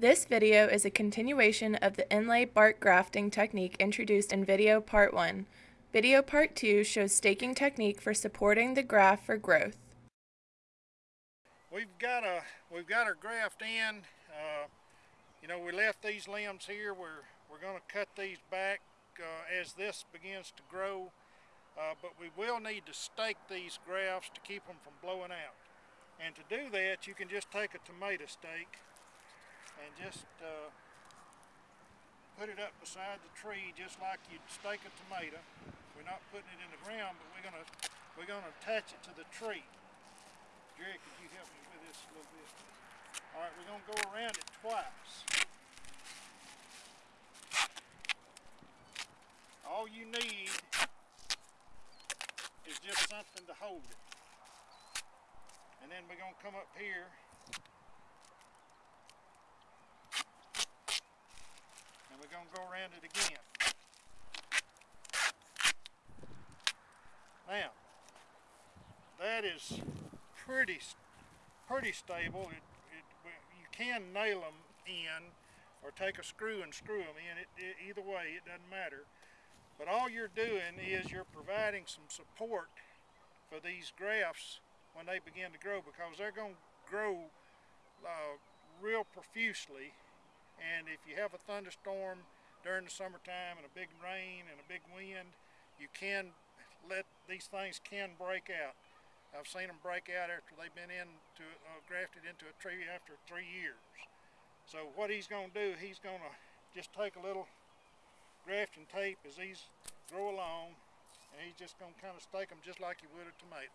This video is a continuation of the inlay bark grafting technique introduced in video part 1. Video part 2 shows staking technique for supporting the graft for growth. We've got a we've got our graft in. Uh, you know, we left these limbs here. We're we're going to cut these back uh, as this begins to grow. Uh, but we will need to stake these grafts to keep them from blowing out. And to do that, you can just take a tomato stake and just uh, put it up beside the tree just like you'd stake a tomato. We're not putting it in the ground, but we're gonna we're gonna attach it to the tree. Jerry, could you help me with this a little bit? All right, we're gonna go around it twice. All you need is just something to hold it. And then we're going to come up here and we're going to go around it again. Now, that is pretty pretty stable. It, it, you can nail them in or take a screw and screw them in. It, it, either way, it doesn't matter. But all you're doing is you're providing some support for these grafts when they begin to grow because they're going to grow uh, real profusely and if you have a thunderstorm during the summertime and a big rain and a big wind you can let these things can break out I've seen them break out after they've been into uh, grafted into a tree after three years so what he's going to do he's going to just take a little grafting tape as these grow along and he's just going to kind of stake them just like you would a tomato.